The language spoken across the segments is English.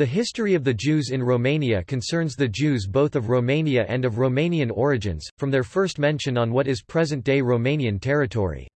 The history of the Jews in Romania concerns the Jews both of Romania and of Romanian origins, from their first mention on what is present-day Romanian territory.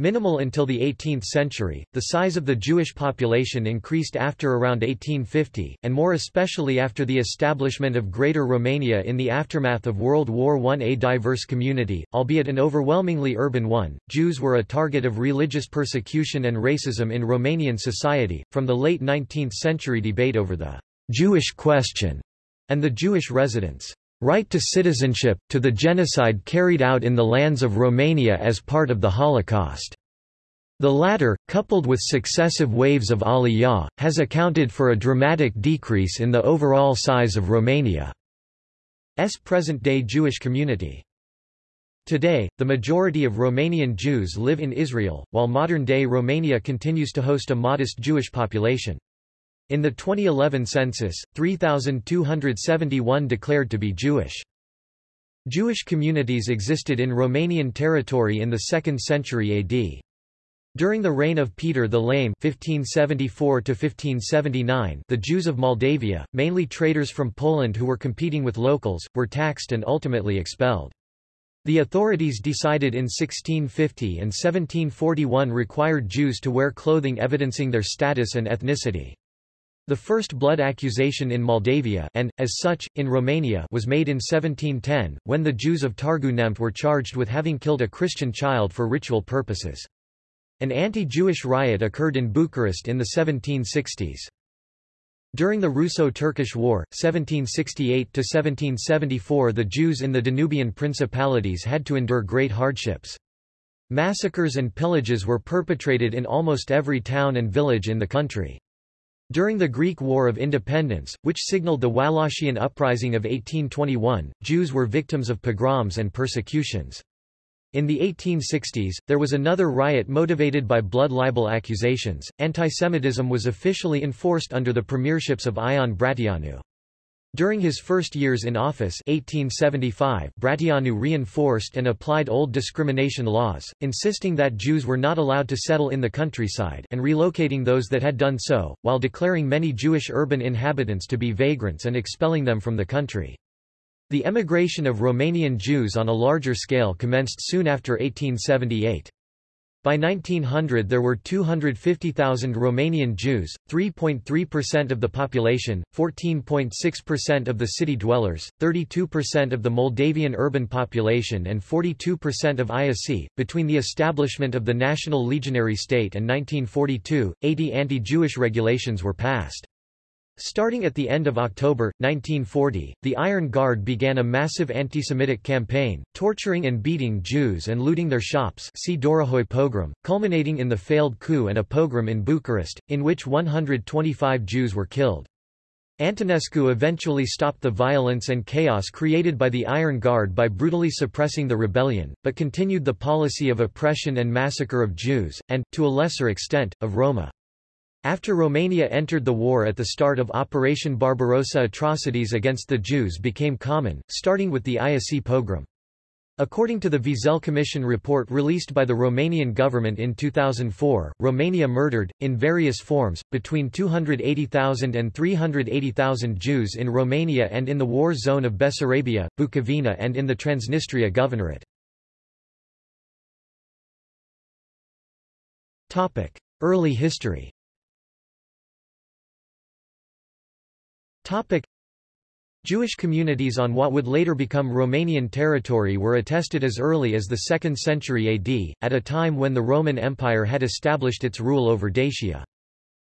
Minimal until the 18th century, the size of the Jewish population increased after around 1850, and more especially after the establishment of Greater Romania in the aftermath of World War I. A diverse community, albeit an overwhelmingly urban one, Jews were a target of religious persecution and racism in Romanian society, from the late 19th century debate over the Jewish question and the Jewish residents' right to citizenship, to the genocide carried out in the lands of Romania as part of the Holocaust. The latter, coupled with successive waves of Aliyah, has accounted for a dramatic decrease in the overall size of Romania's present-day Jewish community. Today, the majority of Romanian Jews live in Israel, while modern-day Romania continues to host a modest Jewish population. In the 2011 census, 3,271 declared to be Jewish. Jewish communities existed in Romanian territory in the 2nd century AD. During the reign of Peter the Lame 1574 the Jews of Moldavia, mainly traders from Poland who were competing with locals, were taxed and ultimately expelled. The authorities decided in 1650 and 1741 required Jews to wear clothing evidencing their status and ethnicity. The first blood accusation in Moldavia and, as such, in Romania was made in 1710, when the Jews of Târgu Neamț were charged with having killed a Christian child for ritual purposes. An anti-Jewish riot occurred in Bucharest in the 1760s. During the Russo-Turkish War, 1768–1774 the Jews in the Danubian principalities had to endure great hardships. Massacres and pillages were perpetrated in almost every town and village in the country. During the Greek War of Independence, which signaled the Wallachian Uprising of 1821, Jews were victims of pogroms and persecutions. In the 1860s, there was another riot motivated by blood libel accusations. Antisemitism was officially enforced under the premierships of Ion Brătianu. During his first years in office 1875, Brătianu reinforced and applied old discrimination laws, insisting that Jews were not allowed to settle in the countryside and relocating those that had done so, while declaring many Jewish urban inhabitants to be vagrants and expelling them from the country. The emigration of Romanian Jews on a larger scale commenced soon after 1878. By 1900 there were 250,000 Romanian Jews, 3.3% of the population, 14.6% of the city dwellers, 32% of the Moldavian urban population and 42% of Iasi. Between the establishment of the National Legionary State and 1942, 80 anti-Jewish regulations were passed. Starting at the end of October, 1940, the Iron Guard began a massive anti-Semitic campaign, torturing and beating Jews and looting their shops see Dorohoi pogrom, culminating in the failed coup and a pogrom in Bucharest, in which 125 Jews were killed. Antonescu eventually stopped the violence and chaos created by the Iron Guard by brutally suppressing the rebellion, but continued the policy of oppression and massacre of Jews, and, to a lesser extent, of Roma. After Romania entered the war at the start of Operation Barbarossa atrocities against the Jews became common, starting with the Iasi pogrom. According to the Wiesel Commission report released by the Romanian government in 2004, Romania murdered, in various forms, between 280,000 and 380,000 Jews in Romania and in the war zone of Bessarabia, Bukovina and in the Transnistria Governorate. Early history Topic. Jewish communities on what would later become Romanian territory were attested as early as the 2nd century AD, at a time when the Roman Empire had established its rule over Dacia.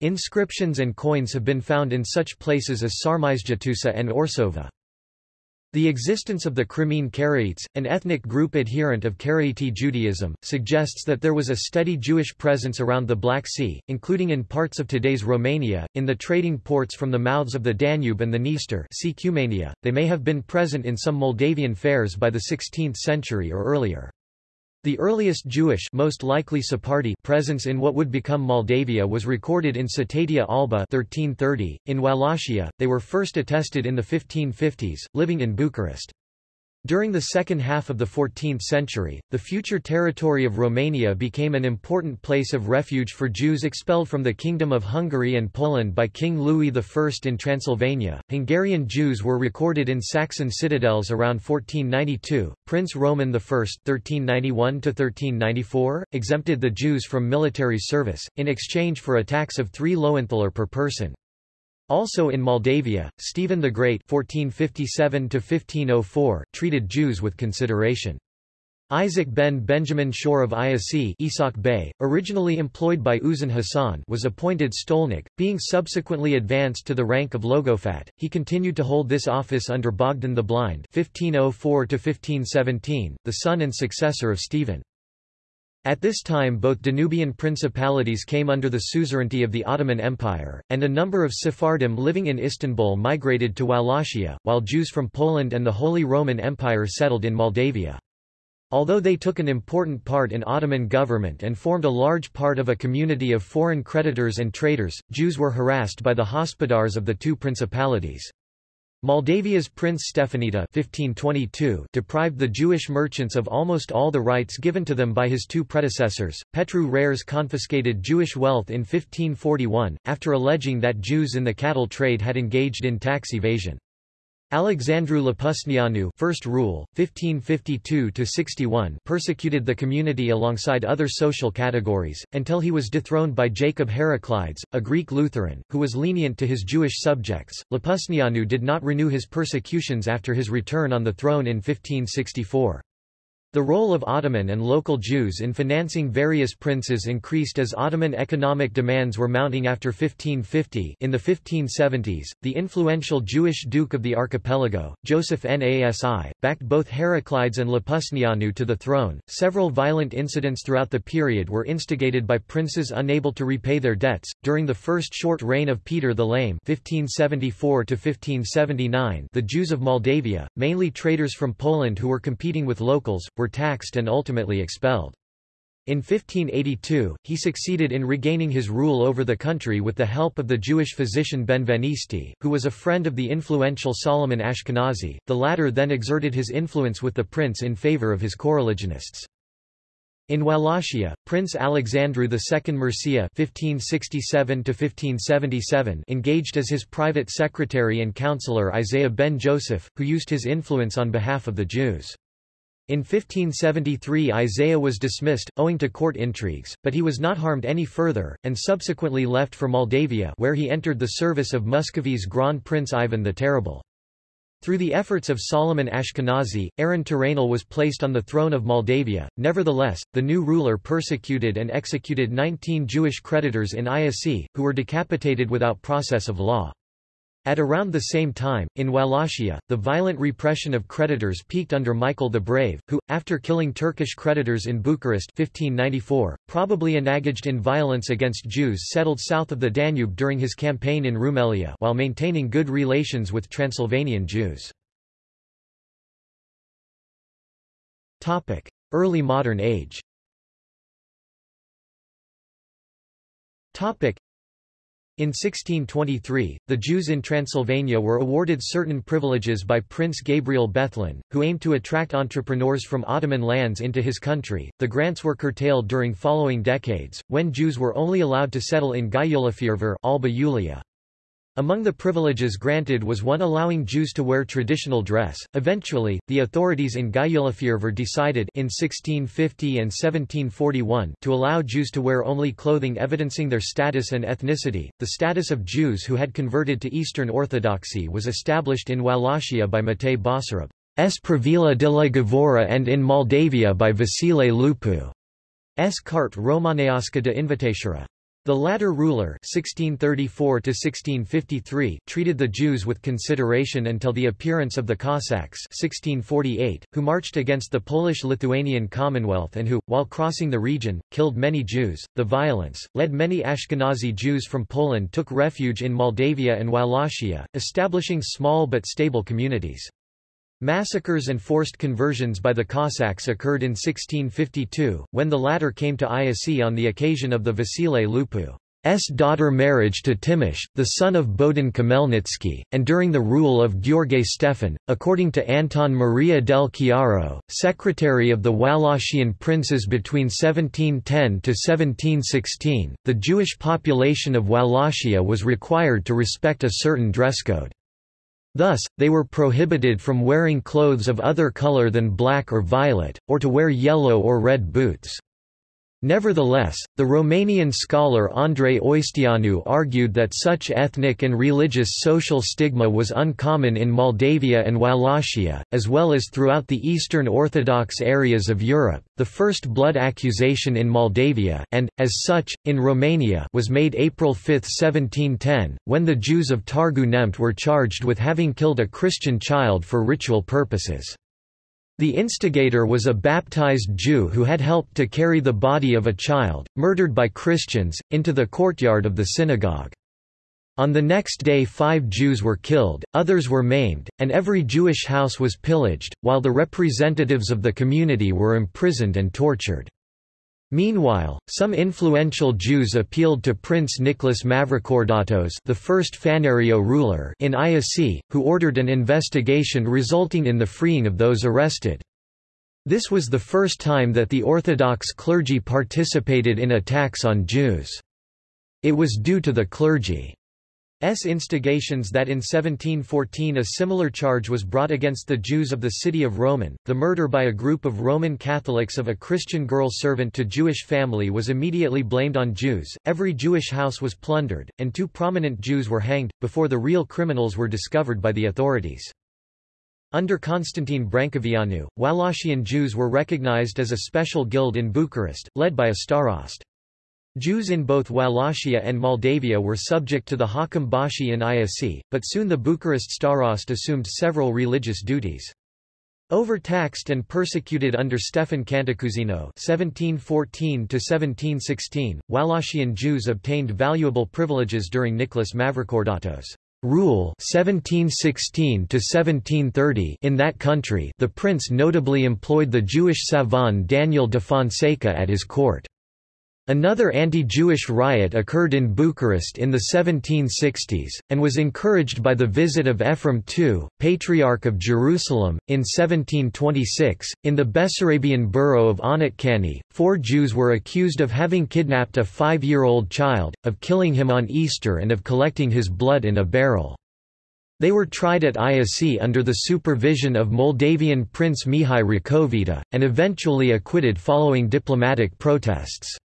Inscriptions and coins have been found in such places as Sarmizegetusa and Orsova. The existence of the Crimean Karaites, an ethnic group adherent of Karaite Judaism, suggests that there was a steady Jewish presence around the Black Sea, including in parts of today's Romania, in the trading ports from the mouths of the Danube and the Dniester see Cumania. They may have been present in some Moldavian fairs by the 16th century or earlier. The earliest Jewish most likely Sephardi presence in what would become Moldavia was recorded in Cetatea Alba 1330. In Wallachia, they were first attested in the 1550s, living in Bucharest. During the second half of the 14th century, the future territory of Romania became an important place of refuge for Jews expelled from the Kingdom of Hungary and Poland by King Louis I in Transylvania. Hungarian Jews were recorded in Saxon citadels around 1492. Prince Roman I (1391–1394) exempted the Jews from military service in exchange for a tax of three Loenthaler per person. Also in Moldavia, Stephen the Great (1457–1504) treated Jews with consideration. Isaac ben Benjamin Shor of Iasi Isak Bey, originally employed by Uzun Hasan was appointed stolnik, being subsequently advanced to the rank of Logofat. He continued to hold this office under Bogdan the Blind 1504 the son and successor of Stephen. At this time both Danubian principalities came under the suzerainty of the Ottoman Empire, and a number of Sephardim living in Istanbul migrated to Wallachia, while Jews from Poland and the Holy Roman Empire settled in Moldavia. Although they took an important part in Ottoman government and formed a large part of a community of foreign creditors and traders, Jews were harassed by the hospodars of the two principalities. Moldavia's Prince Stefanita 1522 deprived the Jewish merchants of almost all the rights given to them by his two predecessors. Petru Rares confiscated Jewish wealth in 1541, after alleging that Jews in the cattle trade had engaged in tax evasion. Alexandru Lăpusneanu first rule, 1552–61 persecuted the community alongside other social categories, until he was dethroned by Jacob Heraclides, a Greek Lutheran, who was lenient to his Jewish subjects. Lăpusneanu did not renew his persecutions after his return on the throne in 1564. The role of Ottoman and local Jews in financing various princes increased as Ottoman economic demands were mounting after 1550. In the 1570s, the influential Jewish Duke of the Archipelago, Joseph Nasi, backed both Heraclides and Lăpusneanu to the throne. Several violent incidents throughout the period were instigated by princes unable to repay their debts. During the first short reign of Peter the Lame (1574 1579), the Jews of Moldavia, mainly traders from Poland who were competing with locals, were were taxed and ultimately expelled. In 1582, he succeeded in regaining his rule over the country with the help of the Jewish physician Benvenisti, who was a friend of the influential Solomon Ashkenazi. The latter then exerted his influence with the prince in favor of his coreligionists. In Wallachia, Prince Alexandru II Mircea (1567–1577) engaged as his private secretary and counselor Isaiah ben Joseph, who used his influence on behalf of the Jews. In 1573 Isaiah was dismissed, owing to court intrigues, but he was not harmed any further, and subsequently left for Moldavia where he entered the service of Muscovy's Grand Prince Ivan the Terrible. Through the efforts of Solomon Ashkenazi, Aaron Tiranul was placed on the throne of Moldavia. Nevertheless, the new ruler persecuted and executed 19 Jewish creditors in Iasi, who were decapitated without process of law. At around the same time, in Wallachia, the violent repression of creditors peaked under Michael the Brave, who, after killing Turkish creditors in Bucharest 1594, probably engaged in violence against Jews settled south of the Danube during his campaign in Rumelia while maintaining good relations with Transylvanian Jews. Early modern age in 1623, the Jews in Transylvania were awarded certain privileges by Prince Gabriel Bethlen, who aimed to attract entrepreneurs from Ottoman lands into his country. The grants were curtailed during following decades, when Jews were only allowed to settle in Gyulafehérvár Alba Iulia. Among the privileges granted was one allowing Jews to wear traditional dress. Eventually, the authorities in Gyulafehérvár decided in 1650 and 1741 to allow Jews to wear only clothing evidencing their status and ethnicity. The status of Jews who had converted to Eastern Orthodoxy was established in Wallachia by Matei Basarab. S. Pravila de la Govora and in Moldavia by Vasile Lupu. S. Carte Romaneasca de Invitatura. The latter ruler 1634 treated the Jews with consideration until the appearance of the Cossacks 1648, who marched against the Polish-Lithuanian Commonwealth and who, while crossing the region, killed many Jews. The violence, led many Ashkenazi Jews from Poland took refuge in Moldavia and Wallachia, establishing small but stable communities. Massacres and forced conversions by the Cossacks occurred in 1652, when the latter came to Iasi on the occasion of the Vasile Lupu's daughter marriage to Timosh, the son of Bohdan Khmelnytsky, and during the rule of Gheorghe Stefan, according to Anton Maria del Chiaro, secretary of the Wallachian princes between 1710 to 1716, the Jewish population of Wallachia was required to respect a certain dress code. Thus, they were prohibited from wearing clothes of other color than black or violet, or to wear yellow or red boots. Nevertheless, the Romanian scholar Andrei Oisteanu argued that such ethnic and religious social stigma was uncommon in Moldavia and Wallachia, as well as throughout the Eastern Orthodox areas of Europe. The first blood accusation in Moldavia, and, as such, in Romania was made April 5, 1710, when the Jews of Târgu Neamț were charged with having killed a Christian child for ritual purposes. The instigator was a baptized Jew who had helped to carry the body of a child, murdered by Christians, into the courtyard of the synagogue. On the next day five Jews were killed, others were maimed, and every Jewish house was pillaged, while the representatives of the community were imprisoned and tortured. Meanwhile, some influential Jews appealed to Prince Nicholas Mavrocordatos the first Phanariote ruler in Iasi, who ordered an investigation resulting in the freeing of those arrested. This was the first time that the Orthodox clergy participated in attacks on Jews. It was due to the clergy S instigations that in 1714 a similar charge was brought against the Jews of the city of Roman. The murder by a group of Roman Catholics of a Christian girl servant to Jewish family was immediately blamed on Jews. Every Jewish house was plundered, and two prominent Jews were hanged, before the real criminals were discovered by the authorities. Under Constantine Brâncoveanu, Wallachian Jews were recognized as a special guild in Bucharest, led by a starost. Jews in both Wallachia and Moldavia were subject to the Hakam Bashi in Iasi, but soon the Bucharest Starost assumed several religious duties. Overtaxed and persecuted under Stefan Cantacuzino (1714–1716), Wallachian Jews obtained valuable privileges during Nicholas Mavrocordatos' rule (1716–1730) in that country. The prince notably employed the Jewish savant Daniel de Fonseca at his court. Another anti-Jewish riot occurred in Bucharest in the 1760s, and was encouraged by the visit of Ephraim II, Patriarch of Jerusalem, in 1726. In the Bessarabian borough of Onetkani, four Jews were accused of having kidnapped a five-year-old child, of killing him on Easter and of collecting his blood in a barrel. They were tried at Iasi under the supervision of Moldavian Prince Mihai Racovita, and eventually acquitted following diplomatic protests.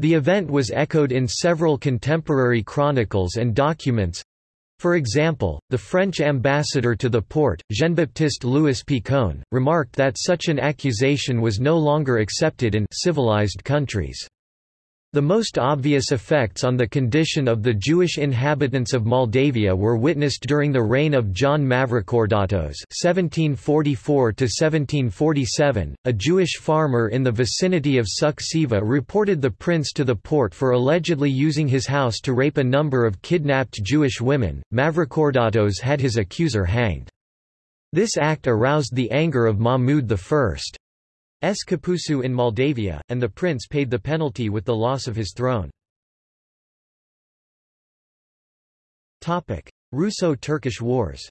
The event was echoed in several contemporary chronicles and documents. For example, the French ambassador to the Porte, Jean-Baptiste Louis Picon, remarked that such an accusation was no longer accepted in civilized countries. The most obvious effects on the condition of the Jewish inhabitants of Moldavia were witnessed during the reign of John Mavrocordatos (1744–1747). A Jewish farmer in the vicinity of Suceava reported the prince to the Porte for allegedly using his house to rape a number of kidnapped Jewish women. Mavrocordatos had his accuser hanged. This act aroused the anger of Mahmud I. S. Kapusu in Moldavia, and the prince paid the penalty with the loss of his throne. Russo-Turkish Wars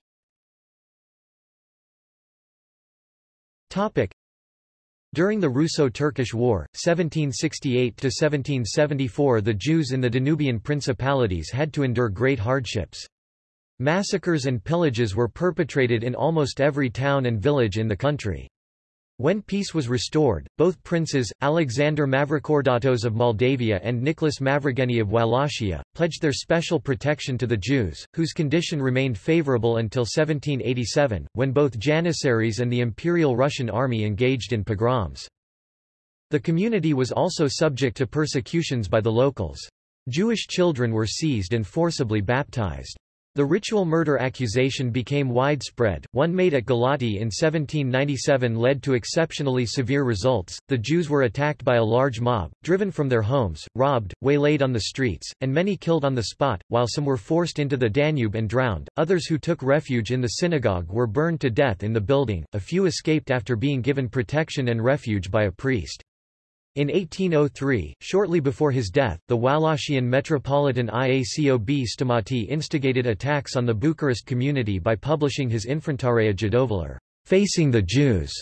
During the Russo-Turkish War, 1768–1774 the Jews in the Danubian principalities had to endure great hardships. Massacres and pillages were perpetrated in almost every town and village in the country. When peace was restored, both princes, Alexander Mavrocordatos of Moldavia and Nicholas Mavrogeni of Wallachia, pledged their special protection to the Jews, whose condition remained favorable until 1787, when both Janissaries and the Imperial Russian Army engaged in pogroms. The community was also subject to persecutions by the locals. Jewish children were seized and forcibly baptized. The ritual murder accusation became widespread. One made at Galati in 1797 led to exceptionally severe results. The Jews were attacked by a large mob, driven from their homes, robbed, waylaid on the streets, and many killed on the spot, while some were forced into the Danube and drowned. Others who took refuge in the synagogue were burned to death in the building. A few escaped after being given protection and refuge by a priest. In 1803, shortly before his death, the Wallachian Metropolitan Iacob Stamaty instigated attacks on the Bucharest community by publishing his Infrantarea Judovalar, Facing the Jews,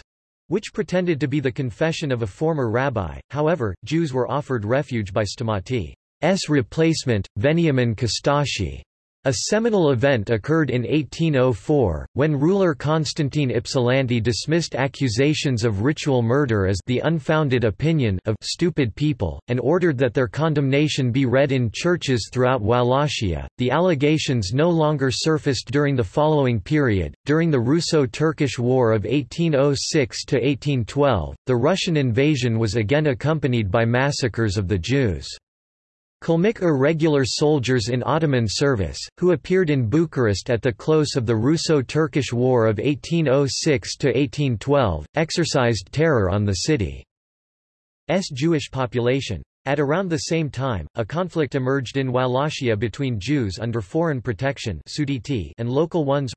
which pretended to be the confession of a former rabbi. However, Jews were offered refuge by Stamaty's replacement, Veniamin Costache. A seminal event occurred in 1804, when ruler Constantine Ypsilanti dismissed accusations of ritual murder as the unfounded opinion of stupid people, and ordered that their condemnation be read in churches throughout Wallachia. The allegations no longer surfaced during the following period. During the Russo-Turkish War of 1806 to 1812, the Russian invasion was again accompanied by massacres of the Jews. Kalmyk irregular soldiers in Ottoman service, who appeared in Bucharest at the close of the Russo-Turkish War of 1806–1812, exercised terror on the city's Jewish population. At around the same time, a conflict emerged in Wallachia between Jews under foreign protection and local ones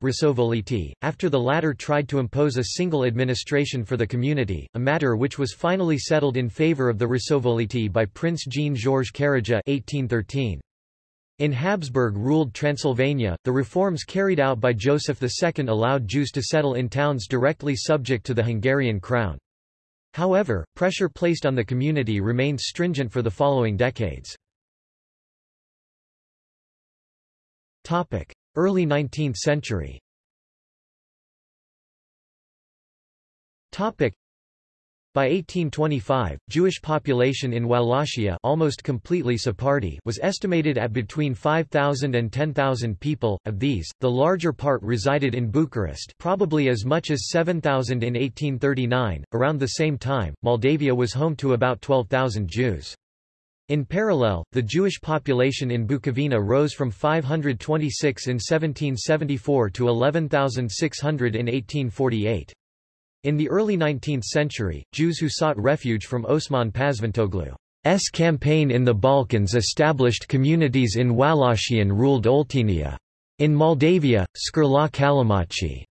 after the latter tried to impose a single administration for the community, a matter which was finally settled in favor of the Rusovoliti by Prince Jean-Georges Karaja 1813. In Habsburg-ruled Transylvania, the reforms carried out by Joseph II allowed Jews to settle in towns directly subject to the Hungarian crown. However, pressure placed on the community remained stringent for the following decades. Early 19th century by 1825, Jewish population in Wallachia almost completely Sephardi was estimated at between 5,000 and 10,000 people, of these, the larger part resided in Bucharest probably as much as 7,000 in 1839. Around the same time, Moldavia was home to about 12,000 Jews. In parallel, the Jewish population in Bukovina rose from 526 in 1774 to 11,600 in 1848. In the early 19th century, Jews who sought refuge from Osman Pazvantoglu's campaign in the Balkans established communities in Wallachian-ruled Oltenia. In Moldavia, Scarlat Callimachi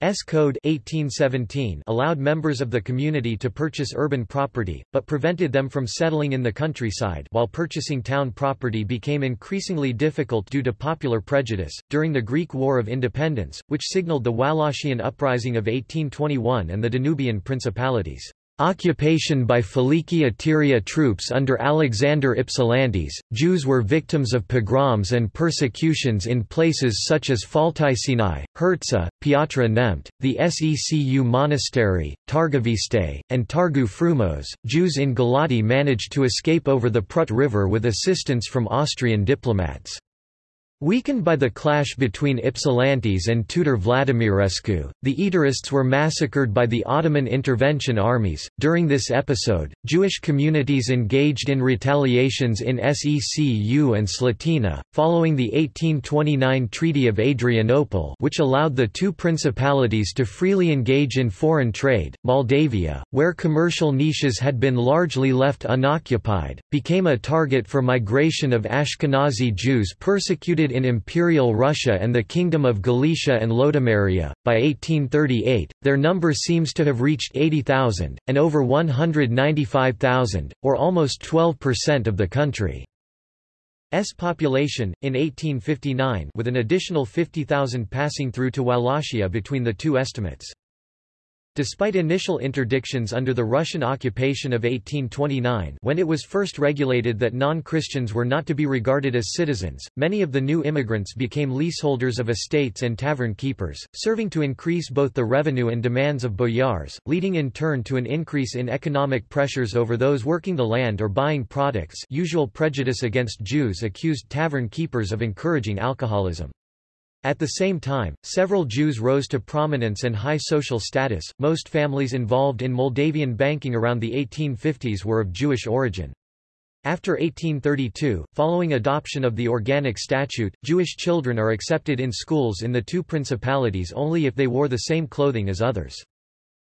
S Code 1817 allowed members of the community to purchase urban property, but prevented them from settling in the countryside while purchasing town property became increasingly difficult due to popular prejudice. During the Greek War of Independence, which signaled the Wallachian Uprising of 1821 and the Danubian Principalities, Occupation by Filiki Eteria troops under Alexander Ypsilantis, Jews were victims of pogroms and persecutions in places such as Fălticeni, Hertsa, Piatra Neamt, the Secu Monastery, Targoviste, and Targu Frumos. Jews in Galati managed to escape over the Prut River with assistance from Austrian diplomats. Weakened by the clash between Ypsilantis and Tudor Vladimirescu, the Eterists were massacred by the Ottoman intervention armies. During this episode, Jewish communities engaged in retaliations in Secu and Slatina, following the 1829 Treaty of Adrianople, which allowed the two principalities to freely engage in foreign trade. Moldavia, where commercial niches had been largely left unoccupied, became a target for migration of Ashkenazi Jews persecuted in Imperial Russia and the Kingdom of Galicia and Lodomeria. By 1838, their number seems to have reached 80,000, and over 195,000, or almost 12% of the country's population, in 1859 with an additional 50,000 passing through to Wallachia between the two estimates. Despite initial interdictions under the Russian occupation of 1829 when it was first regulated that non-Christians were not to be regarded as citizens, many of the new immigrants became leaseholders of estates and tavern keepers, serving to increase both the revenue and demands of boyars, leading in turn to an increase in economic pressures over those working the land or buying products usual prejudice against Jews accused tavern keepers of encouraging alcoholism. At the same time, several Jews rose to prominence and high social status. Most families involved in Moldavian banking around the 1850s were of Jewish origin. After 1832, following adoption of the Organic Statute, Jewish children are accepted in schools in the two principalities only if they wore the same clothing as others.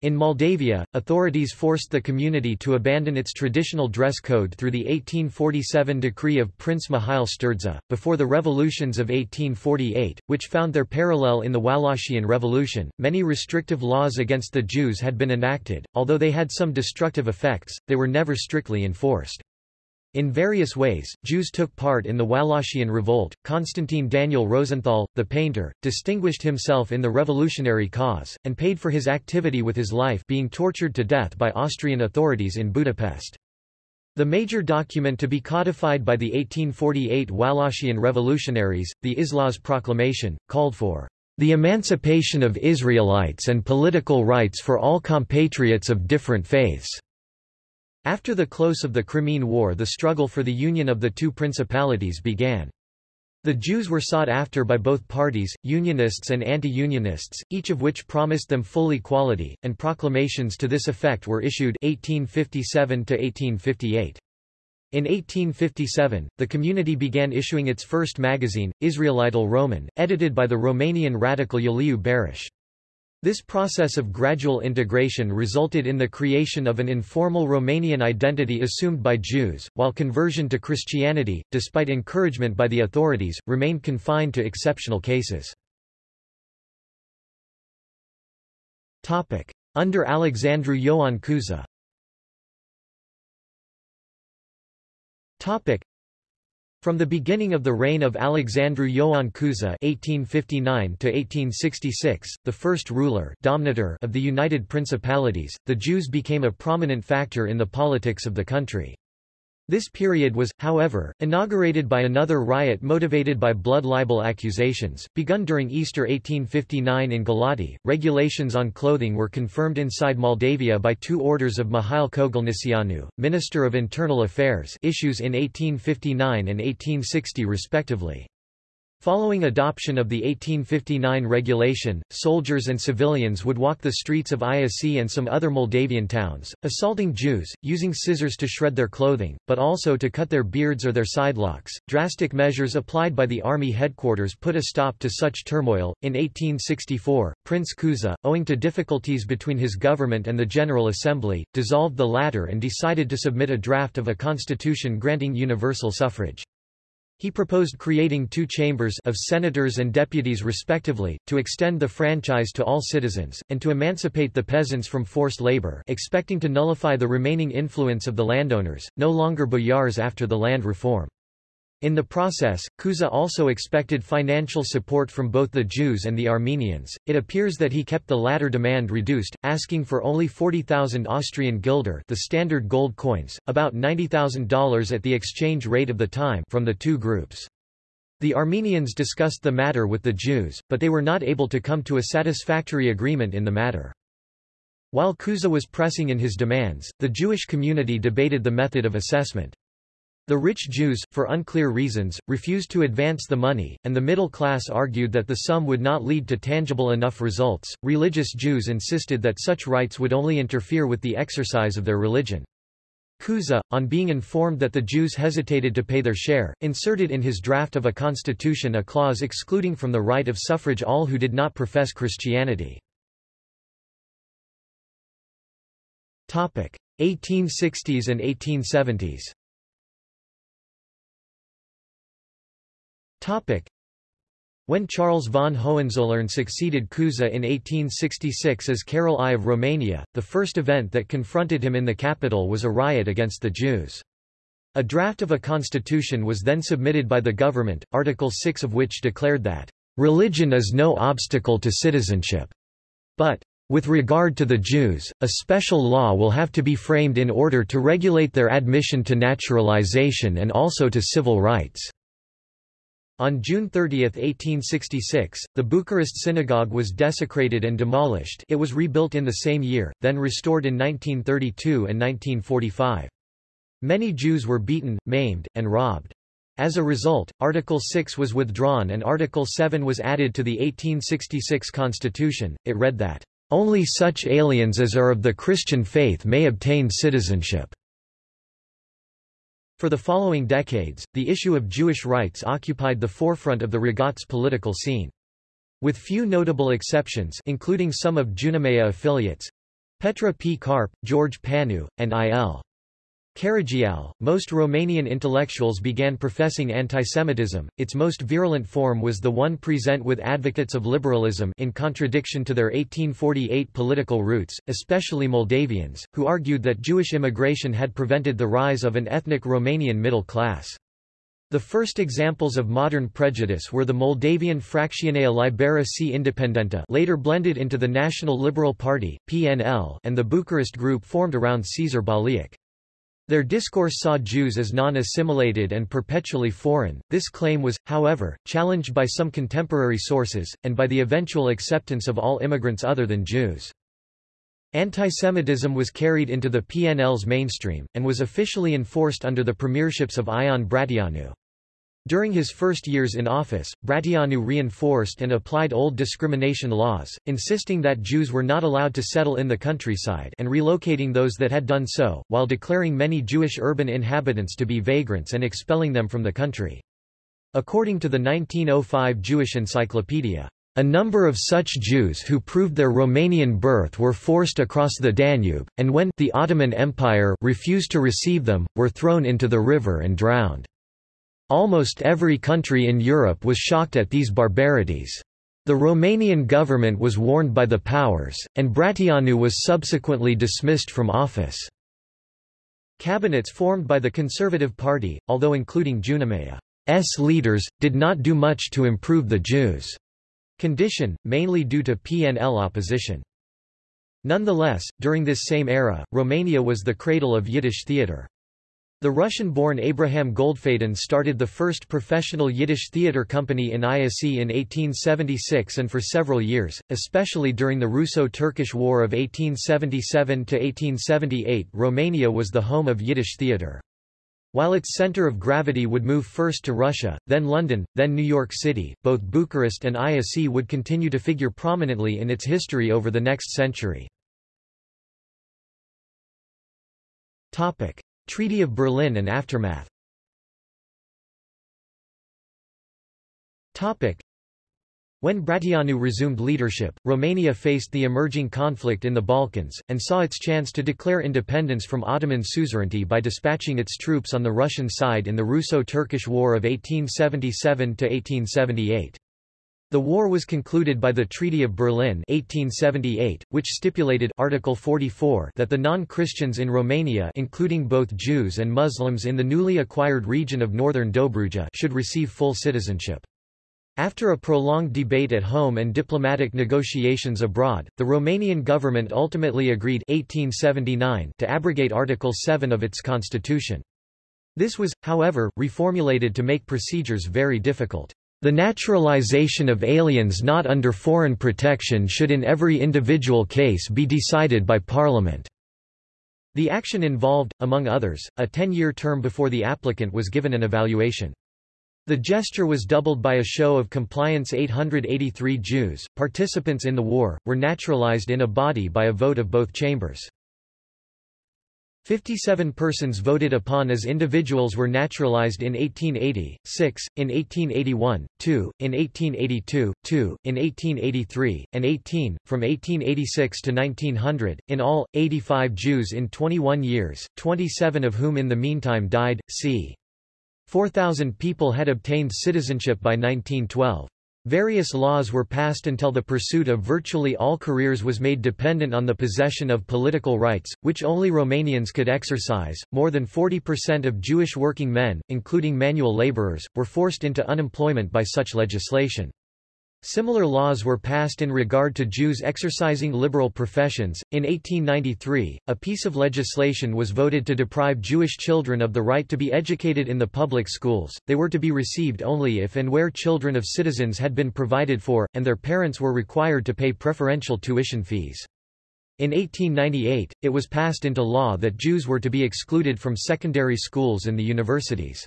In Moldavia, authorities forced the community to abandon its traditional dress code through the 1847 decree of Prince Mihail Sturdza, before the revolutions of 1848, which found their parallel in the Wallachian Revolution. Many restrictive laws against the Jews had been enacted, although they had some destructive effects, they were never strictly enforced. In various ways, Jews took part in the Wallachian Revolt. Constantine Daniel Rosenthal, the painter, distinguished himself in the revolutionary cause, and paid for his activity with his life being tortured to death by Austrian authorities in Budapest. The major document to be codified by the 1848 Wallachian revolutionaries, the Islaz Proclamation, called for the emancipation of Israelites and political rights for all compatriots of different faiths. After the close of the Crimean War the struggle for the union of the two principalities began. The Jews were sought after by both parties, Unionists and anti-Unionists, each of which promised them full equality, and proclamations to this effect were issued 1857 1858. In 1857, the community began issuing its first magazine, Israelitul Roman, edited by the Romanian radical Iuliu Barasch. This process of gradual integration resulted in the creation of an informal Romanian identity assumed by Jews, while conversion to Christianity, despite encouragement by the authorities, remained confined to exceptional cases. Under Alexandru Ioan Cuza from the beginning of the reign of Alexandru Ioan Cuza (1859–1866), the first ruler dominator of the United Principalities, the Jews became a prominent factor in the politics of the country. This period was, however, inaugurated by another riot motivated by blood libel accusations, begun during Easter 1859 in Galati. Regulations on clothing were confirmed inside Moldavia by two orders of Mihail Kogălniceanu, Minister of Internal Affairs issues in 1859 and 1860 respectively. Following adoption of the 1859 regulation, soldiers and civilians would walk the streets of Iasi and some other Moldavian towns, assaulting Jews, using scissors to shred their clothing, but also to cut their beards or their sidelocks. Drastic measures applied by the army headquarters put a stop to such turmoil. In 1864, Prince Cuza, owing to difficulties between his government and the General Assembly, dissolved the latter and decided to submit a draft of a constitution granting universal suffrage. He proposed creating two chambers of senators and deputies respectively, to extend the franchise to all citizens, and to emancipate the peasants from forced labor expecting to nullify the remaining influence of the landowners, no longer boyars after the land reform. In the process, Cuza also expected financial support from both the Jews and the Armenians. It appears that he kept the latter demand reduced, asking for only 40,000 Austrian guilder, the standard gold coins, about $90,000 at the exchange rate of the time, from the two groups. The Armenians discussed the matter with the Jews, but they were not able to come to a satisfactory agreement in the matter. While Cuza was pressing in his demands, the Jewish community debated the method of assessment. The rich Jews, for unclear reasons, refused to advance the money, and the middle class argued that the sum would not lead to tangible enough results. Religious Jews insisted that such rights would only interfere with the exercise of their religion. Cuza, on being informed that the Jews hesitated to pay their share, inserted in his draft of a constitution a clause excluding from the right of suffrage all who did not profess Christianity. 1860s and 1870s When Charles von Hohenzollern succeeded Cuza in 1866 as Carol I of Romania, the first event that confronted him in the capital was a riot against the Jews. A draft of a constitution was then submitted by the government, Article 6 of which declared that, "...religion is no obstacle to citizenship." But, with regard to the Jews, a special law will have to be framed in order to regulate their admission to naturalization and also to civil rights. On June 30, 1866, the Bucharest synagogue was desecrated and demolished it was rebuilt in the same year, then restored in 1932 and 1945. Many Jews were beaten, maimed, and robbed. As a result, Article 6 was withdrawn and Article 7 was added to the 1866 constitution. It read that, "...only such aliens as are of the Christian faith may obtain citizenship." For the following decades, the issue of Jewish rights occupied the forefront of the Regat political scene. With few notable exceptions including some of Junimea affiliates, Petre P. Carp, George Panu, and I.L. Caragiale, most Romanian intellectuals began professing antisemitism. Its most virulent form was the one present with advocates of liberalism in contradiction to their 1848 political roots, especially Moldavians, who argued that Jewish immigration had prevented the rise of an ethnic Romanian middle class. The first examples of modern prejudice were the Moldavian Fracțiunea Liberă și Independentă later blended into the National Liberal Party PNL, and the Bucharest group formed around Cezar Bolliac. Their discourse saw Jews as non-assimilated and perpetually foreign. This claim was, however, challenged by some contemporary sources, and by the eventual acceptance of all immigrants other than Jews. Antisemitism was carried into the PNL's mainstream, and was officially enforced under the premierships of Ion Brătianu. During his first years in office, Brătianu reinforced and applied old discrimination laws, insisting that Jews were not allowed to settle in the countryside and relocating those that had done so, while declaring many Jewish urban inhabitants to be vagrants and expelling them from the country. According to the 1905 Jewish Encyclopedia, a number of such Jews who proved their Romanian birth were forced across the Danube, and when the Ottoman Empire refused to receive them, were thrown into the river and drowned. Almost every country in Europe was shocked at these barbarities. The Romanian government was warned by the powers, and Brătianu was subsequently dismissed from office. Cabinets formed by the Conservative Party, although including Junimea's leaders, did not do much to improve the Jews' condition, mainly due to PNL opposition. Nonetheless, during this same era, Romania was the cradle of Yiddish theatre. The Russian-born Abraham Goldfaden started the first professional Yiddish theater company in Iasi in 1876 and for several years, especially during the Russo-Turkish War of 1877–1878 Romania was the home of Yiddish theater. While its center of gravity would move first to Russia, then London, then New York City, both Bucharest and Iasi would continue to figure prominently in its history over the next century. Treaty of Berlin and aftermath when Brătianu resumed leadership, Romania faced the emerging conflict in the Balkans, and saw its chance to declare independence from Ottoman suzerainty by dispatching its troops on the Russian side in the Russo-Turkish War of 1877–1878. The war was concluded by the Treaty of Berlin 1878, which stipulated Article 44 that the non-Christians in Romania including both Jews and Muslims in the newly acquired region of northern Dobruja should receive full citizenship. After a prolonged debate at home and diplomatic negotiations abroad, the Romanian government ultimately agreed 1879 to abrogate Article 7 of its constitution. This was, however, reformulated to make procedures very difficult. The naturalization of aliens not under foreign protection should in every individual case be decided by Parliament. The action involved, among others, a 10-year term before the applicant was given an evaluation. The gesture was doubled by a show of compliance 883 Jews, participants in the war, were naturalized in a body by a vote of both chambers. 57 persons voted upon as individuals were naturalized in 1880, 6, in 1881, 2, in 1882, 2, in 1883, and 18, from 1886 to 1900, in all, 85 Jews in 21 years, 27 of whom in the meantime died, c. 4,000 people had obtained citizenship by 1912. Various laws were passed until the pursuit of virtually all careers was made dependent on the possession of political rights, which only Romanians could exercise. More than 40% of Jewish working men, including manual laborers, were forced into unemployment by such legislation. Similar laws were passed in regard to Jews exercising liberal professions. In 1893, a piece of legislation was voted to deprive Jewish children of the right to be educated in the public schools. They were to be received only if and where children of citizens had been provided for, and their parents were required to pay preferential tuition fees. In 1898, it was passed into law that Jews were to be excluded from secondary schools and the universities.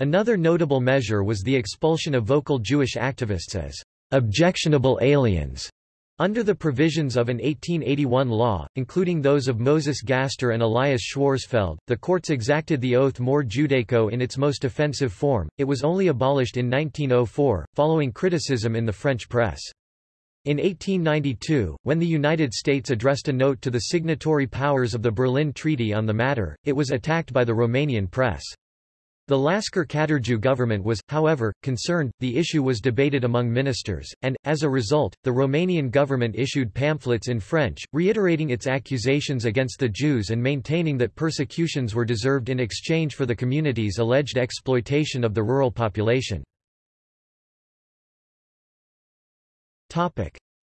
Another notable measure was the expulsion of vocal Jewish activists as objectionable aliens under the provisions of an 1881 law, including those of Moses Gaster and Elias Schwarzfeld, the courts exacted the oath more Judaico in its most offensive form. It was only abolished in 1904, following criticism in the French press. In 1892, when the United States addressed a note to the signatory powers of the Berlin Treaty on the matter, it was attacked by the Romanian press. The Lascăr Catargiu government was, however, concerned, the issue was debated among ministers, and, as a result, the Romanian government issued pamphlets in French, reiterating its accusations against the Jews and maintaining that persecutions were deserved in exchange for the community's alleged exploitation of the rural population.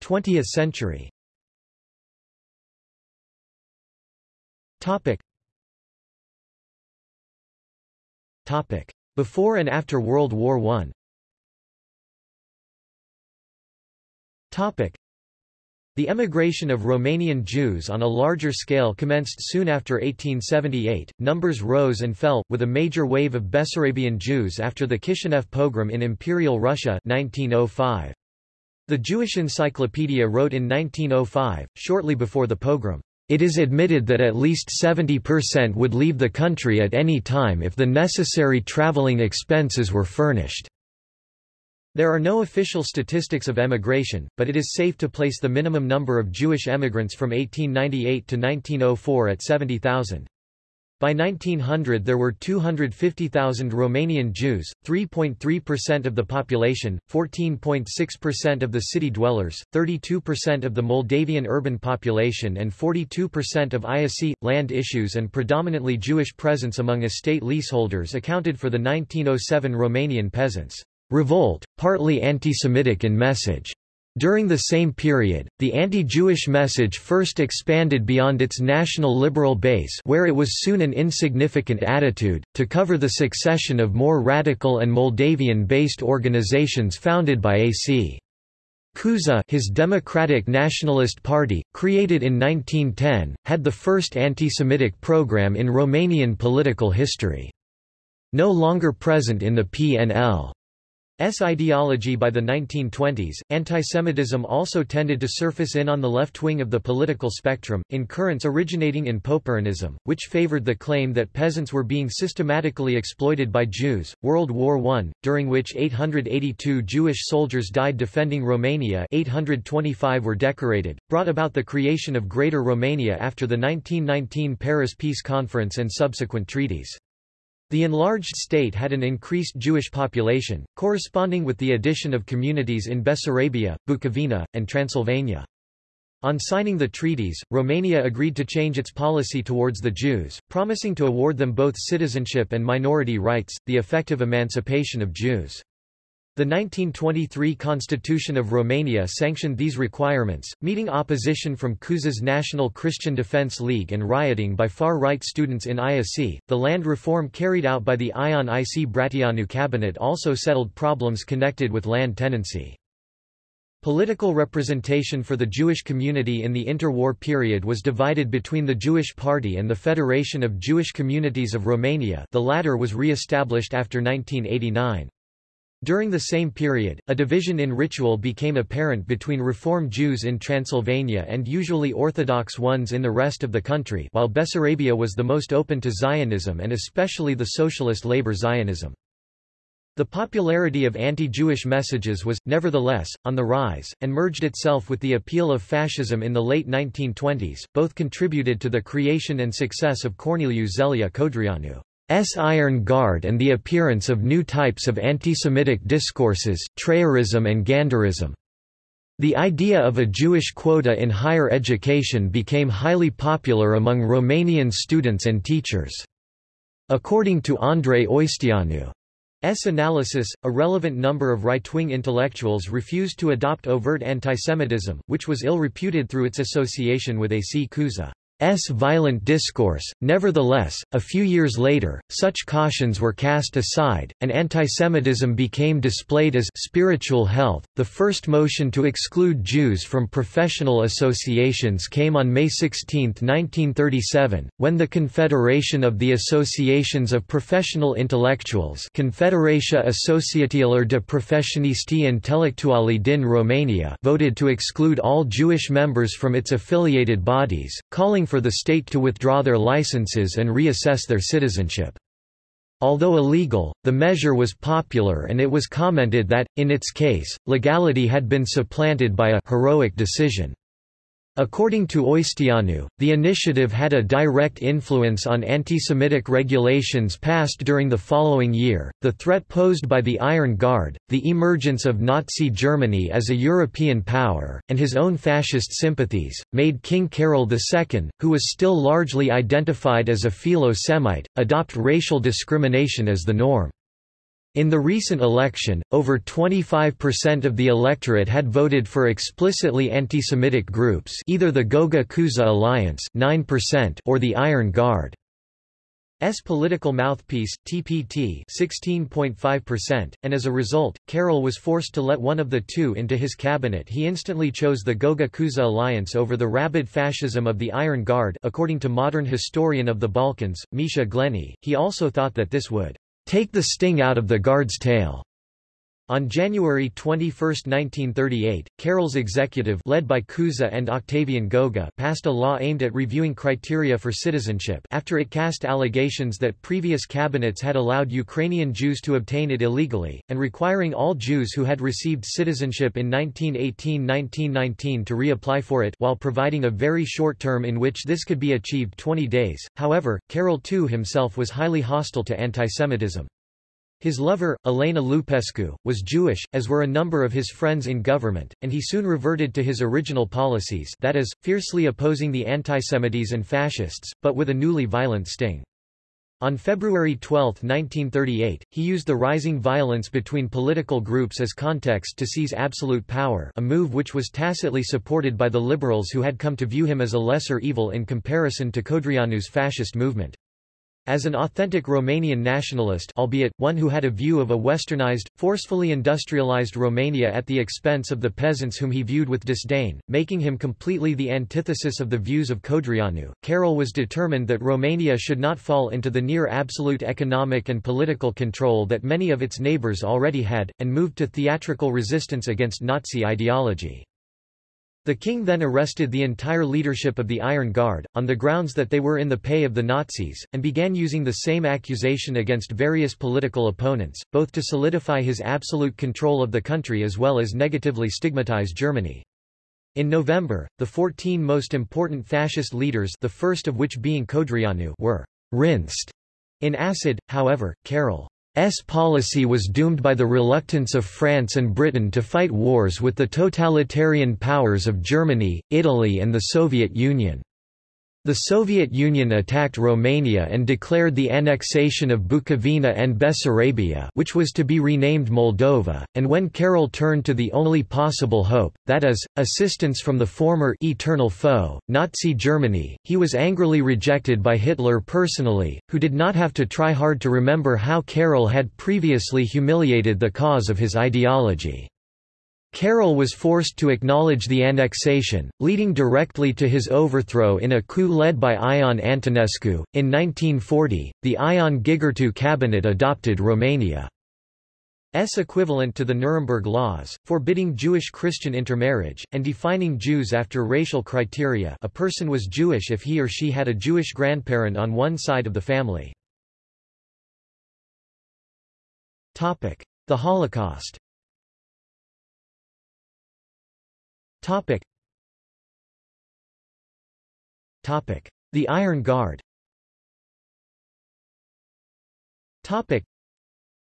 20th century Before and after World War I the emigration of Romanian Jews on a larger scale commenced soon after 1878. Numbers rose and fell, with a major wave of Bessarabian Jews after the Kishinev pogrom in Imperial Russia 1905. The Jewish Encyclopedia wrote in 1905, shortly before the pogrom, it is admitted that at least 70% would leave the country at any time if the necessary traveling expenses were furnished. There are no official statistics of emigration, but it is safe to place the minimum number of Jewish emigrants from 1898 to 1904 at 70,000. By 1900 there were 250,000 Romanian Jews, 3.3% of the population, 14.6% of the city dwellers, 32% of the Moldavian urban population and 42% of Iasi. Land issues and predominantly Jewish presence among estate leaseholders accounted for the 1907 Romanian peasants' revolt, partly anti-Semitic in message. During the same period, the anti-Jewish message first expanded beyond its national liberal base where it was soon an insignificant attitude, to cover the succession of more radical and Moldavian-based organizations founded by A.C. Cuza his Democratic Nationalist Party, created in 1910, had the first anti-Semitic program in Romanian political history. No longer present in the PNL. S ideology by the 1920s, antisemitism also tended to surface in on the left wing of the political spectrum, in currents originating in Poporanism, which favored the claim that peasants were being systematically exploited by Jews. World War I, during which 882 Jewish soldiers died defending Romania 825 were decorated, brought about the creation of Greater Romania after the 1919 Paris Peace Conference and subsequent treaties. The enlarged state had an increased Jewish population, corresponding with the addition of communities in Bessarabia, Bukovina, and Transylvania. On signing the treaties, Romania agreed to change its policy towards the Jews, promising to award them both citizenship and minority rights, the effective emancipation of Jews. The 1923 Constitution of Romania sanctioned these requirements, meeting opposition from Cuza's National Christian Defense League and rioting by far-right students in Iasi. The land reform carried out by the Ion IC Bratianu cabinet also settled problems connected with land tenancy. Political representation for the Jewish community in the interwar period was divided between the Jewish Party and the Federation of Jewish Communities of Romania the latter was re-established after 1989. During the same period, a division in ritual became apparent between Reform Jews in Transylvania and usually Orthodox ones in the rest of the country while Bessarabia was the most open to Zionism and especially the socialist labor Zionism. The popularity of anti-Jewish messages was, nevertheless, on the rise, and merged itself with the appeal of fascism in the late 1920s, both contributed to the creation and success of Corneliu Zelea Codreanu. S. Iron Guard and the appearance of new types of anti-Semitic discourses, Trăirism and Gândirism. The idea of a Jewish quota in higher education became highly popular among Romanian students and teachers. According to Andrei Oisteanu, S. analysis, a relevant number of right-wing intellectuals refused to adopt overt antisemitism, which was ill-reputed through its association with A. C. S violent discourse. Nevertheless, a few years later, such cautions were cast aside, and antisemitism became displayed as spiritual health. The first motion to exclude Jews from professional associations came on May 16, 1937, when the Confederation of the Associations of Professional Intellectuals Confederația Asociațiilor de Profesioniști Intelectuali din Romania voted to exclude all Jewish members from its affiliated bodies, calling for the state to withdraw their licenses and reassess their citizenship. Although illegal, the measure was popular and it was commented that, in its case, legality had been supplanted by a heroic decision. According to Oisteanu, the initiative had a direct influence on anti-Semitic regulations passed during the following year, the threat posed by the Iron Guard, the emergence of Nazi Germany as a European power, and his own fascist sympathies, made King Carol II, who was still largely identified as a philo-Semite, adopt racial discrimination as the norm. In the recent election, over 25% of the electorate had voted for explicitly anti-Semitic groups either the Goga Cuza Alliance 9% or the Iron Guard. S political mouthpiece, TPT 16.5%, and as a result, Carol was forced to let one of the two into his cabinet he instantly chose the Goga Cuza alliance over the rabid fascism of the Iron Guard according to modern historian of the Balkans, Misha Glenny, he also thought that this would Take the sting out of the guard's tail. On January 21, 1938, Carol's executive led by Cuza and Octavian Goga passed a law aimed at reviewing criteria for citizenship after it cast allegations that previous cabinets had allowed Ukrainian Jews to obtain it illegally, and requiring all Jews who had received citizenship in 1918–1919 to reapply for it while providing a very short term in which this could be achieved 20 days. However, Carol too himself was highly hostile to antisemitism. His lover, Elena Lupescu, was Jewish, as were a number of his friends in government, and he soon reverted to his original policies that is, fiercely opposing the antisemites and fascists, but with a newly violent sting. On February 12, 1938, he used the rising violence between political groups as context to seize absolute power a move which was tacitly supported by the liberals who had come to view him as a lesser evil in comparison to Codreanu's fascist movement. As an authentic Romanian nationalist albeit, one who had a view of a westernized, forcefully industrialized Romania at the expense of the peasants whom he viewed with disdain, making him completely the antithesis of the views of Codreanu, Carol was determined that Romania should not fall into the near-absolute economic and political control that many of its neighbors already had, and moved to theatrical resistance against Nazi ideology. The king then arrested the entire leadership of the Iron Guard, on the grounds that they were in the pay of the Nazis, and began using the same accusation against various political opponents, both to solidify his absolute control of the country as well as negatively stigmatize Germany. In November, the 14 most important fascist leaders the first of which being Codreanu were rinsed in acid, however, Carol S policy was doomed by the reluctance of France and Britain to fight wars with the totalitarian powers of Germany, Italy and the Soviet Union. The Soviet Union attacked Romania and declared the annexation of Bukovina and Bessarabia which was to be renamed Moldova, and when Carol turned to the only possible hope, that is, assistance from the former eternal foe, Nazi Germany, he was angrily rejected by Hitler personally, who did not have to try hard to remember how Carol had previously humiliated the cause of his ideology. Carol was forced to acknowledge the annexation, leading directly to his overthrow in a coup led by Ion Antonescu. In 1940, the Ion Gigurtu cabinet adopted Romania's equivalent to the Nuremberg Laws, forbidding Jewish-Christian intermarriage, and defining Jews after racial criteria a person was Jewish if he or she had a Jewish grandparent on one side of the family. The Holocaust Topic. Topic. The Iron Guard Topic.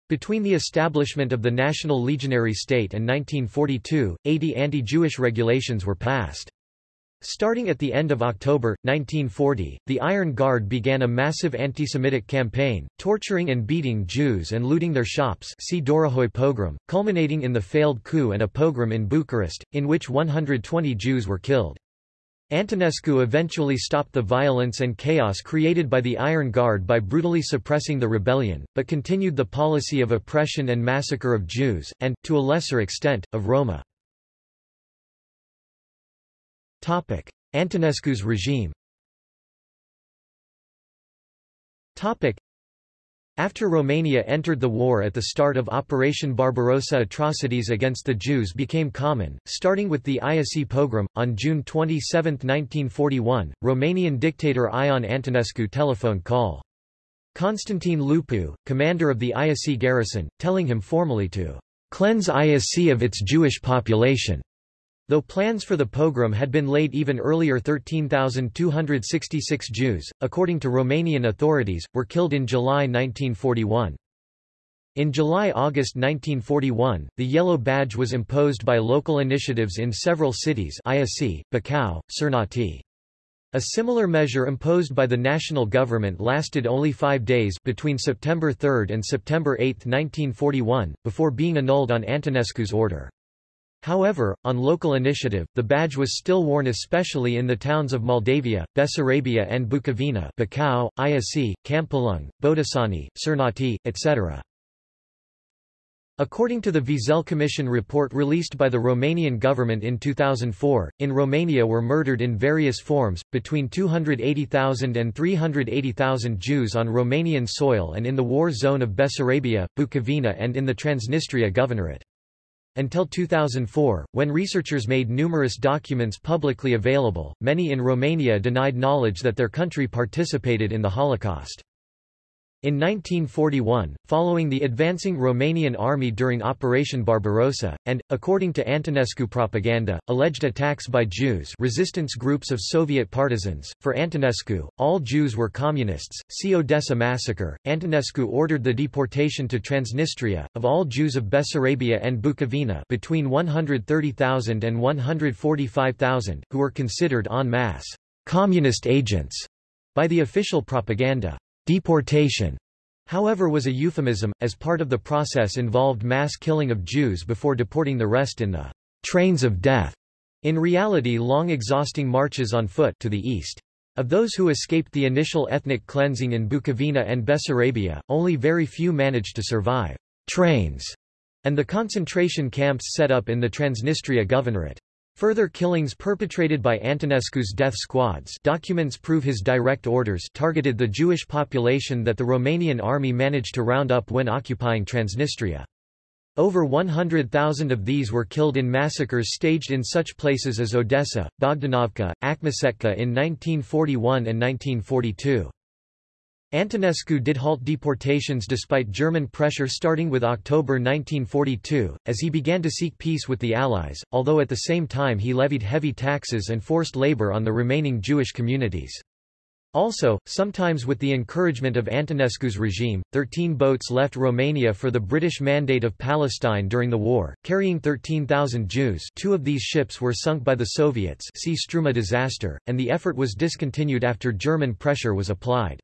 Between the establishment of the National Legionary State and 1942, 80 anti-Jewish regulations were passed. Starting at the end of October, 1940, the Iron Guard began a massive anti-Semitic campaign, torturing and beating Jews and looting their shops see Dorohoi pogrom, culminating in the failed coup and a pogrom in Bucharest, in which 120 Jews were killed. Antonescu eventually stopped the violence and chaos created by the Iron Guard by brutally suppressing the rebellion, but continued the policy of oppression and massacre of Jews, and, to a lesser extent, of Roma. Antonescu's regime Topic. after Romania entered the war at the start of Operation Barbarossa atrocities against the Jews became common, starting with the Iasi pogrom. On June 27, 1941, Romanian dictator Ion Antonescu telephoned call. Constantine Lupu, commander of the Iasi garrison, telling him formally to cleanse Iasi of its Jewish population. Though plans for the pogrom had been laid even earlier 13,266 Jews, according to Romanian authorities, were killed in July 1941. In July–August 1941, the yellow badge was imposed by local initiatives in several cities Iasi, Bacău, Cernăuți. A similar measure imposed by the national government lasted only five days between September 3 and September 8, 1941, before being annulled on Antonescu's order. However, on local initiative, the badge was still worn especially in the towns of Moldavia, Bessarabia and Bukovina Bacău, Iasi, Câmpulung, Botoșani, Cernăuți, etc. According to the Wiesel Commission report released by the Romanian government in 2004, in Romania were murdered in various forms, between 280,000 and 380,000 Jews on Romanian soil and in the war zone of Bessarabia, Bukovina and in the Transnistria Governorate. Until 2004, when researchers made numerous documents publicly available, many in Romania denied knowledge that their country participated in the Holocaust. In 1941, following the advancing Romanian army during Operation Barbarossa, and, according to Antonescu propaganda, alleged attacks by Jews resistance groups of Soviet partisans, for Antonescu, all Jews were communists, see Odessa massacre, Antonescu ordered the deportation to Transnistria, of all Jews of Bessarabia and Bukovina between 130,000 and 145,000, who were considered en masse communist agents by the official propaganda. Deportation, however was a euphemism, as part of the process involved mass killing of Jews before deporting the rest in the trains of death, in reality long exhausting marches on foot to the east. Of those who escaped the initial ethnic cleansing in Bukovina and Bessarabia, only very few managed to survive trains and the concentration camps set up in the Transnistria Governorate. Further killings perpetrated by Antonescu's death squads documents prove his direct orders targeted the Jewish population that the Romanian army managed to round up when occupying Transnistria. Over 100,000 of these were killed in massacres staged in such places as Odessa, Bogdanovka, Akmechetka in 1941 and 1942. Antonescu did halt deportations despite German pressure starting with October 1942, as he began to seek peace with the Allies, although at the same time he levied heavy taxes and forced labor on the remaining Jewish communities. Also, sometimes with the encouragement of Antonescu's regime, 13 boats left Romania for the British Mandate of Palestine during the war, carrying 13,000 Jews two of these ships were sunk by the Soviets see Struma disaster, and the effort was discontinued after German pressure was applied.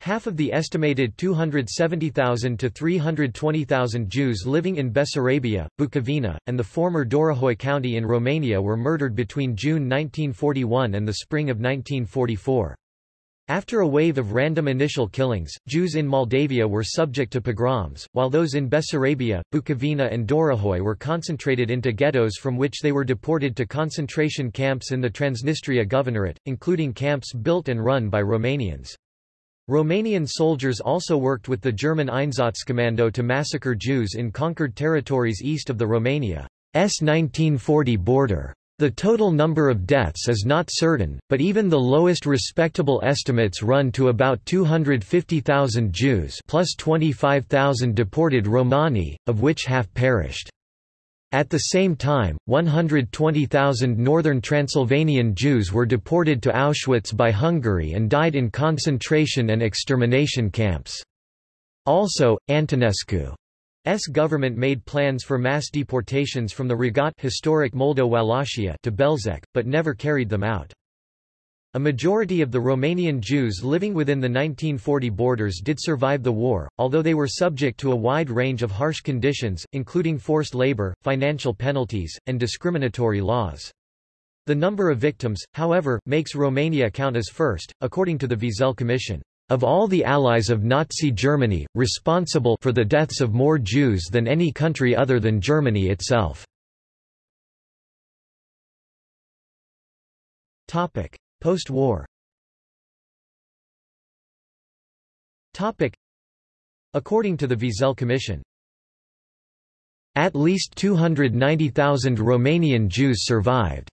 Half of the estimated 270,000 to 320,000 Jews living in Bessarabia, Bukovina, and the former Dorohoi County in Romania were murdered between June 1941 and the spring of 1944. After a wave of random initial killings, Jews in Moldavia were subject to pogroms, while those in Bessarabia, Bukovina and Dorohoi were concentrated into ghettos from which they were deported to concentration camps in the Transnistria Governorate, including camps built and run by Romanians. Romanian soldiers also worked with the German Einsatzkommando to massacre Jews in conquered territories east of the Romania's 1940 border. The total number of deaths is not certain, but even the lowest respectable estimates run to about 250,000 Jews plus 25,000 deported Romani, of which half perished. At the same time, 120,000 northern Transylvanian Jews were deported to Auschwitz by Hungary and died in concentration and extermination camps. Also, Antonescu's government made plans for mass deportations from the Regat historic Moldo-Wallachia to Belzec, but never carried them out. A majority of the Romanian Jews living within the 1940 borders did survive the war, although they were subject to a wide range of harsh conditions, including forced labor, financial penalties, and discriminatory laws. The number of victims, however, makes Romania count as first, according to the Wiesel Commission. Of all the allies of Nazi Germany, responsible for the deaths of more Jews than any country other than Germany itself. Topic. Post-war According to the Wiesel Commission, at least 290,000 Romanian Jews survived.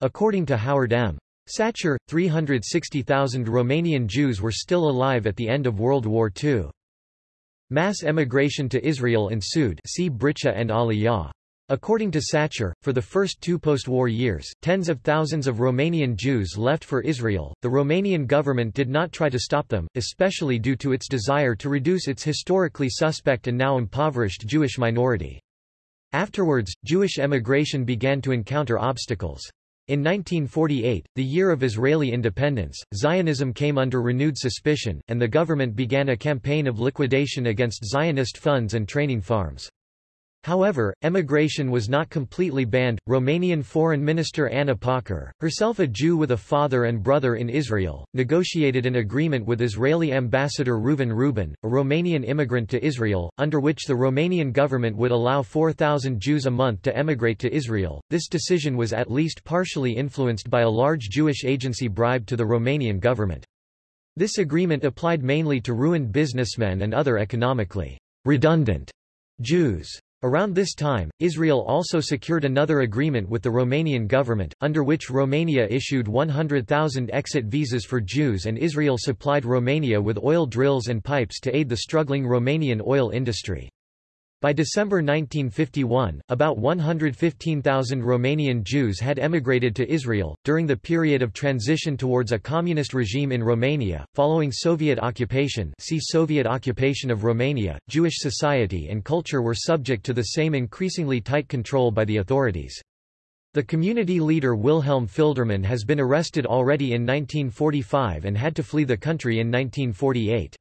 According to Howard M. Sachar, 360,000 Romanian Jews were still alive at the end of World War II. Mass emigration to Israel ensued see Bricha and Aliyah. According to Sachar, for the first two post-war years, tens of thousands of Romanian Jews left for Israel. The Romanian government did not try to stop them, especially due to its desire to reduce its historically suspect and now impoverished Jewish minority. Afterwards, Jewish emigration began to encounter obstacles. In 1948, the year of Israeli independence, Zionism came under renewed suspicion, and the government began a campaign of liquidation against Zionist funds and training farms. However, emigration was not completely banned. Romanian Foreign Minister Ana Pauker, herself a Jew with a father and brother in Israel, negotiated an agreement with Israeli ambassador Reuven Rubin, a Romanian immigrant to Israel, under which the Romanian government would allow 4,000 Jews a month to emigrate to Israel. This decision was at least partially influenced by a large Jewish agency bribe to the Romanian government. This agreement applied mainly to ruined businessmen and other economically redundant Jews. Around this time, Israel also secured another agreement with the Romanian government, under which Romania issued 100,000 exit visas for Jews and Israel supplied Romania with oil drills and pipes to aid the struggling Romanian oil industry. By December 1951, about 115,000 Romanian Jews had emigrated to Israel. During the period of transition towards a communist regime in Romania, following Soviet occupation, see Soviet occupation of Romania, Jewish society and culture were subject to the same increasingly tight control by the authorities. The community leader Wilhelm Filderman has been arrested already in 1945 and had to flee the country in 1948.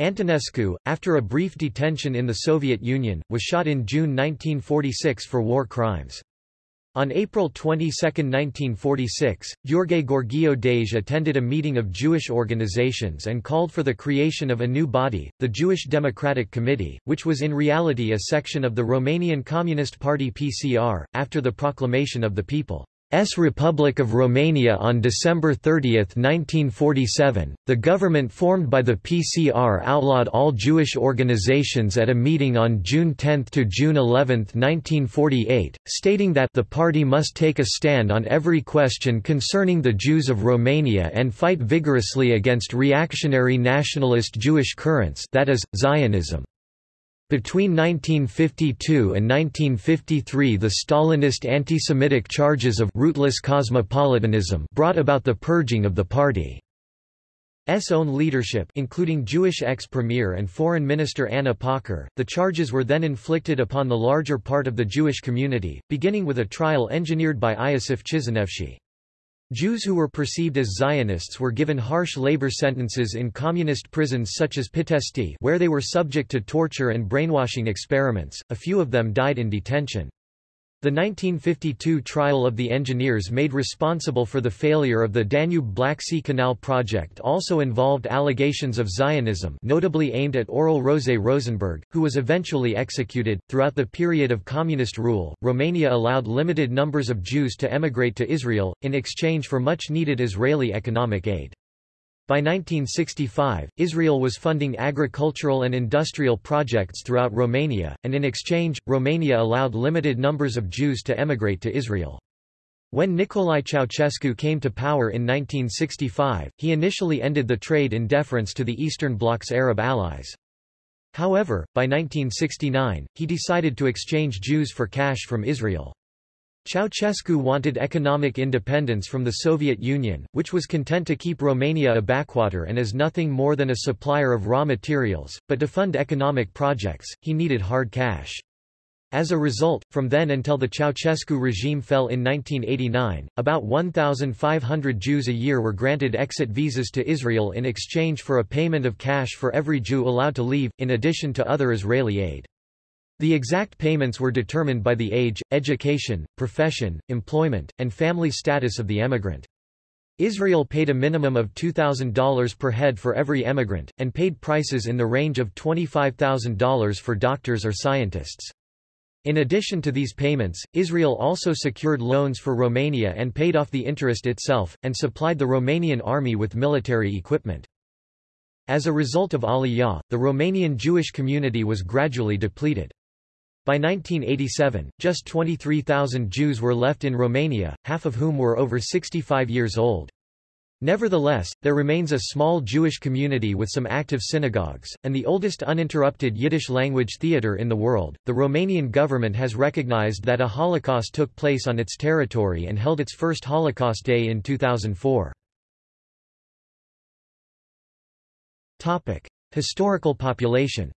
Antonescu, after a brief detention in the Soviet Union, was shot in June 1946 for war crimes. On April 22, 1946, Gheorghe Gheorghiu Dej attended a meeting of Jewish organizations and called for the creation of a new body, the Jewish Democratic Committee, which was in reality a section of the Romanian Communist Party PCR, after the proclamation of the people. S Republic of Romania on December 30, 1947, the government formed by the PCR outlawed all Jewish organizations at a meeting on June 10 to June 11, 1948, stating that the party must take a stand on every question concerning the Jews of Romania and fight vigorously against reactionary nationalist Jewish currents that is, Zionism. Between 1952 and 1953 the Stalinist anti-Semitic charges of rootless cosmopolitanism brought about the purging of the party's own leadership including Jewish ex-premier and foreign minister Ana Pauker. The charges were then inflicted upon the larger part of the Jewish community, beginning with a trial engineered by Iosif Chișinevschi. Jews who were perceived as Zionists were given harsh labor sentences in communist prisons such as Pitești where they were subject to torture and brainwashing experiments, a few of them died in detention. The 1952 trial of the engineers made responsible for the failure of the Danube-Black Sea Canal project also involved allegations of Zionism notably aimed at Aurel Roze Rosenberg, who was eventually executed. Throughout the period of communist rule, Romania allowed limited numbers of Jews to emigrate to Israel, in exchange for much-needed Israeli economic aid. By 1965, Israel was funding agricultural and industrial projects throughout Romania, and in exchange, Romania allowed limited numbers of Jews to emigrate to Israel. When Nicolae Ceausescu came to power in 1965, he initially ended the trade in deference to the Eastern Bloc's Arab allies. However, by 1969, he decided to exchange Jews for cash from Israel. Ceausescu wanted economic independence from the Soviet Union, which was content to keep Romania a backwater and as nothing more than a supplier of raw materials, but to fund economic projects, he needed hard cash. As a result, from then until the Ceausescu regime fell in 1989, about 1,500 Jews a year were granted exit visas to Israel in exchange for a payment of cash for every Jew allowed to leave, in addition to other Israeli aid. The exact payments were determined by the age, education, profession, employment, and family status of the emigrant. Israel paid a minimum of $2,000 per head for every emigrant, and paid prices in the range of $25,000 for doctors or scientists. In addition to these payments, Israel also secured loans for Romania and paid off the interest itself, and supplied the Romanian army with military equipment. As a result of Aliyah, the Romanian Jewish community was gradually depleted. By 1987, just 23,000 Jews were left in Romania, half of whom were over 65 years old. Nevertheless, there remains a small Jewish community with some active synagogues, and the oldest uninterrupted Yiddish-language theater in the world. The Romanian government has recognized that a Holocaust took place on its territory and held its first Holocaust Day in 2004. Topic: Historical population.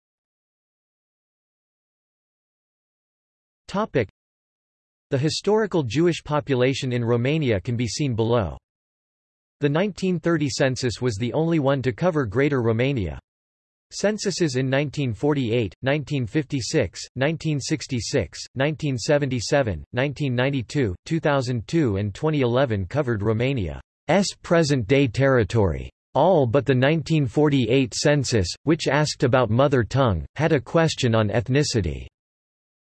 Topic: The historical Jewish population in Romania can be seen below. The 1930 census was the only one to cover Greater Romania. Censuses in 1948, 1956, 1966, 1977, 1992, 2002 and 2011 covered Romania's present-day territory. All but the 1948 census, which asked about mother tongue, had a question on ethnicity.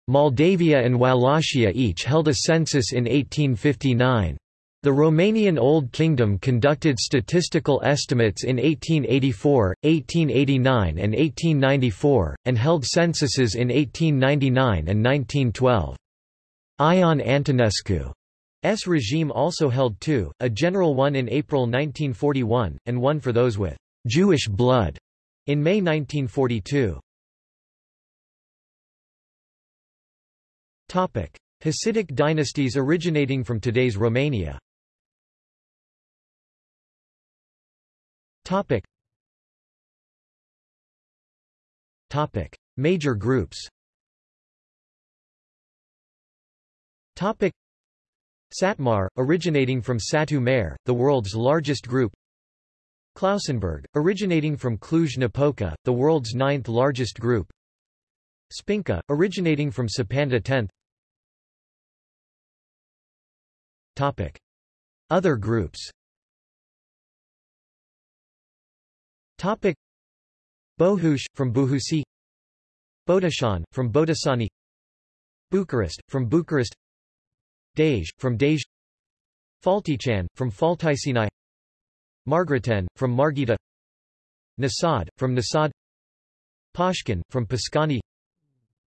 Moldavia and Wallachia each held a census in 1859. The Romanian Old Kingdom conducted statistical estimates in 1884, 1889 and 1894, and held censuses in 1899 and 1912. Ion Antonescu's regime also held two, a general one in April 1941, and one for those with Jewish blood in May 1942. Hasidic dynasties originating from today's Romania Topic. Topic. Major groups Topic. Satmar, originating from Satu Mare, the world's largest group Klausenberg, originating from Cluj-Napoca, the world's ninth largest group Spinka, originating from Săpânța 10th Topic. Other groups. Topic. Bohush, from Buhusi Bodashan, from Botoșani. Bucharest, from Bucharest. Dej, from Dej Faltichan, from Fălticeni. Margreten, from Marghita Nasad, from Nasad Pashkin, from Pașcani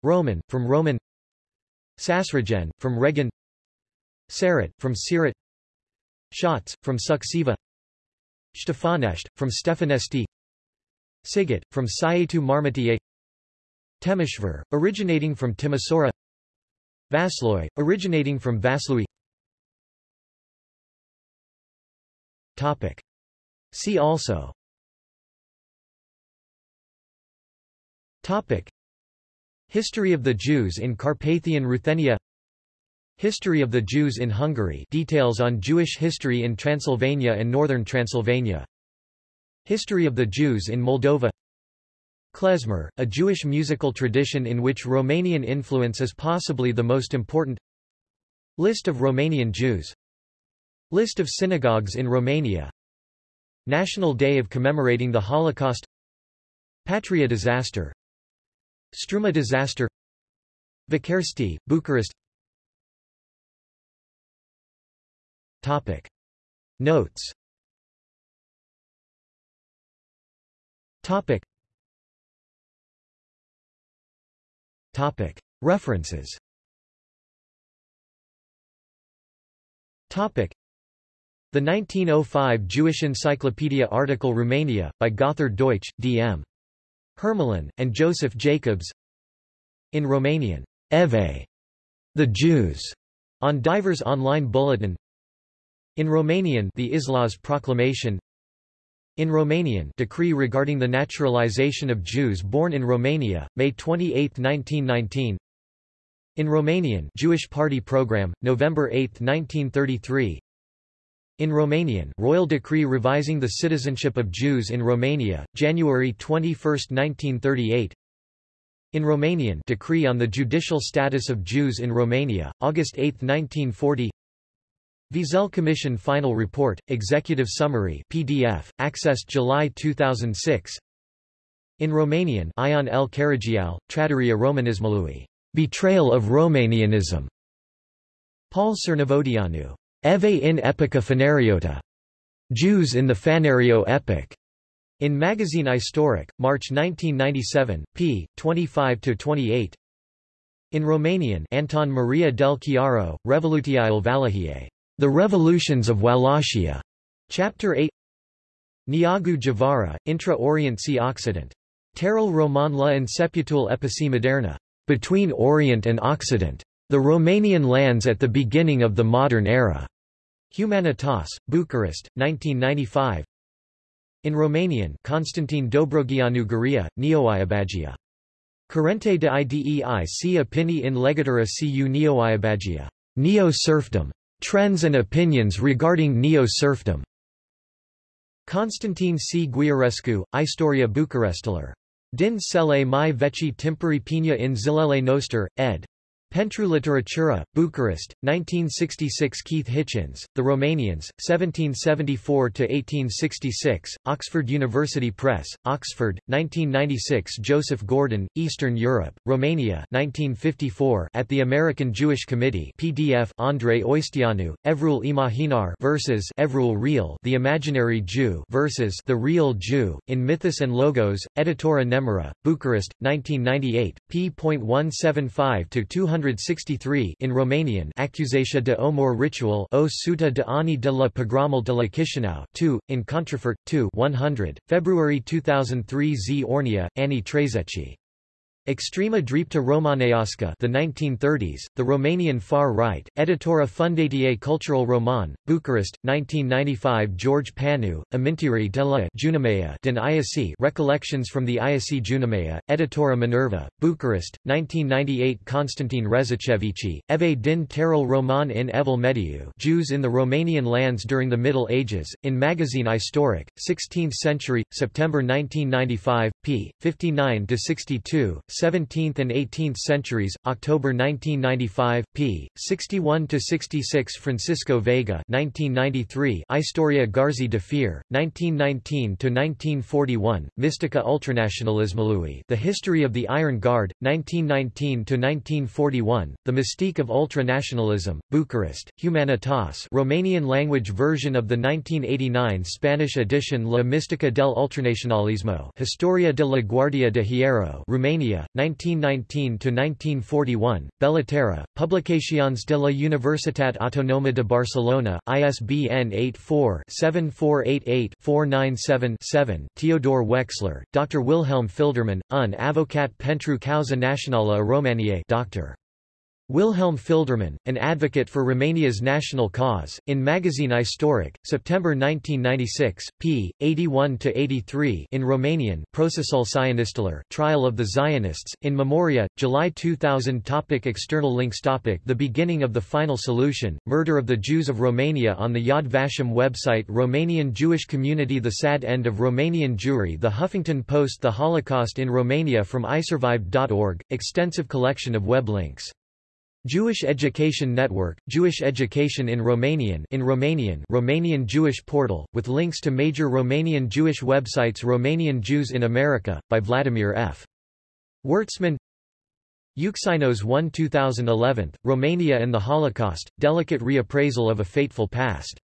Roman, from Roman. Sasragen, from Reghin Sarat, from Siret. Shots, from Suceava. Stefanesht, from Stefanesti. Sigat, from Sighetu Marmației Temeshvar, originating from Timisoara. Vasloi, originating from Vaslui. Topic. See also. Topic. History of the Jews in Carpathian Ruthenia History of the Jews in Hungary. Details on Jewish history in Transylvania and northern Transylvania. History of the Jews in Moldova. Klezmer, a Jewish musical tradition in which Romanian influence is possibly the most important. List of Romanian Jews. List of synagogues in Romania. National Day of commemorating the Holocaust. Patria disaster. Struma disaster. Bucharesti, Bucharest Topic. Notes Topic. Topic. References Topic. The 1905 Jewish Encyclopedia article Romania, by Gotthard Deutsch, D.M. Hermelin, and Joseph Jacobs In Romanian, Eve, the Jews, on Divers Online Bulletin In Romanian The Islaz Proclamation. In Romanian decree regarding the naturalization of Jews born in Romania, May 28, 1919 In Romanian Jewish Party Program, November 8, 1933 in Romanian Royal Decree revising the citizenship of Jews in Romania, January 21, 1938 in Romanian Decree on the judicial status of Jews in Romania, August 8, 1940 Wiesel Commission Final Report, Executive Summary PDF, accessed July 2006 In Romanian Ion el Caragiale, Traducerea Romanismului. Betrayal of Romanianism. Paul Cernăvodeanu. Eve in Epica fanariota. Jews in the Fanario Epic, In Magazine Istoric, March 1997, p. 25-28 In Romanian Anton Maria del Chiaro, Revolutiile Wallachie, The Revolutions of Wallachia, Chapter 8 Neagu Djuvara, Intra-Orient Sea Occident. Terrell Roman la Inceputul Epici Moderna. Between Orient and Occident. The Romanian lands at the beginning of the modern era. Humanitas, Bucharest, 1995. In Romanian Constantin Dobrogeanu Gherea, Neoiabagia. Currente de idei si opinii in legatura cu Neoiabagia. Neo-serfdom. Trends and opinions regarding neo-serfdom. Constantin C. Giurescu, Istoria Bucaresteler. Din cele mai veci timpuri pina in zilele noster, ed. Pentru Literatura, Bucharest, 1966 Keith Hitchins, The Romanians, 1774–1866, Oxford University Press, Oxford, 1996 Joseph Gordon, Eastern Europe, Romania 1954 at the American Jewish Committee PDF Andrei Oisteanu, Evrul Imaginar versus Evrul Real The Imaginary Jew versus The Real Jew, in Mythos and Logos, Editora Nemira, Bucharest, 1998, p.175–200 163 in Romanian Accusația de omor ritual o suta de ani de la pogramul de la Chișinău 2, in Contrafort, 2 100, February 2003 Z Ornea, Ani Trezeci. Extrema Drepta Romaneasca the 1930s, the Romanian far right, Editora Fundatie Cultural Roman, Bucharest, 1995 George Panu, Amintiri de la Junimea din Iasi Recollections from the Iasi Junimea, Editora Minerva, Bucharest, 1998 Constantin Rezachevici, Eve din Terol Roman in Evil Mediu Jews in the Romanian lands during the Middle Ages, in Magazine Istoric, 16th Century, September 1995, p. 59-62, 17th and 18th centuries, October 1995, p. 61-66 Francisco Veiga 1993 Istoria Garzi de Fier, 1919-1941, Mystica Ultranationalismului The History of the Iron Guard, 1919-1941, The Mystique of Ultranationalism, Bucharest, Humanitas Romanian language version of the 1989 Spanish edition La Mystica del Ultranacionalismo Historia de la Guardia de Hierro Romania, 1919–1941, Bellatera, Publicacions de la Universitat Autonoma de Barcelona, ISBN 84-7488-497-7 Theodor Wexler, Dr. Wilhelm Filderman, un avocat pentru causa națională a Romaniei Dr. Wilhelm Filderman, an advocate for Romania's national cause, in Magazine Istoric, September 1996, p. 81-83 in Romanian Procesul Sionistilor, Trial of the Zionists, in Memoria, July 2000 topic External links topic The beginning of the final solution, Murder of the Jews of Romania on the Yad Vashem website Romanian Jewish community The sad end of Romanian Jewry The Huffington Post The Holocaust in Romania from isurvived.org, extensive collection of web links Jewish Education Network, Jewish Education in Romanian in Romanian Romanian Jewish Portal, with links to major Romanian Jewish websites Romanian Jews in America, by Vladimir F. Wertsman Euxinos 1 2011, Romania and the Holocaust, Delicate Reappraisal of a Fateful Past